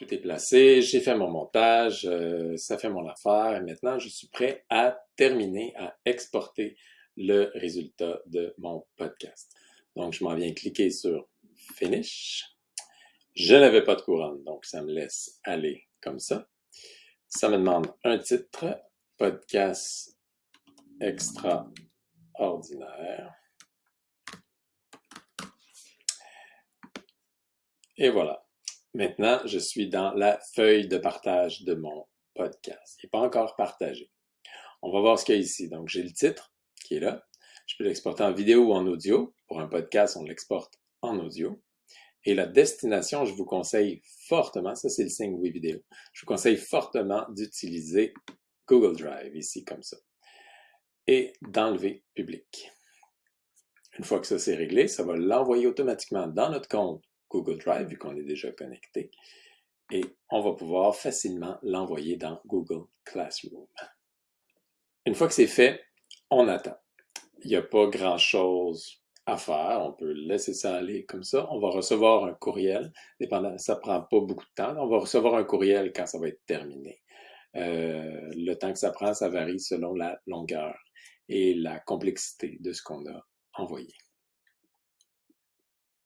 Tout est placé, j'ai fait mon montage, euh, ça fait mon affaire. Et maintenant, je suis prêt à terminer, à exporter le résultat de mon podcast. Donc, je m'en viens cliquer sur Finish. Je n'avais pas de couronne, donc ça me laisse aller comme ça. Ça me demande un titre, podcast extraordinaire. Et voilà. Maintenant, je suis dans la feuille de partage de mon podcast. Il n'est pas encore partagé. On va voir ce qu'il y a ici. Donc, j'ai le titre qui est là. Je peux l'exporter en vidéo ou en audio. Pour un podcast, on l'exporte en audio. Et la destination, je vous conseille fortement, ça c'est le signe oui vidéo, je vous conseille fortement d'utiliser Google Drive ici comme ça et d'enlever public. Une fois que ça c'est réglé, ça va l'envoyer automatiquement dans notre compte Google Drive, vu qu'on est déjà connecté, et on va pouvoir facilement l'envoyer dans Google Classroom. Une fois que c'est fait, on attend. Il n'y a pas grand-chose à faire, on peut laisser ça aller comme ça. On va recevoir un courriel, dépendant, ça prend pas beaucoup de temps, on va recevoir un courriel quand ça va être terminé. Euh, le temps que ça prend, ça varie selon la longueur et la complexité de ce qu'on a envoyé.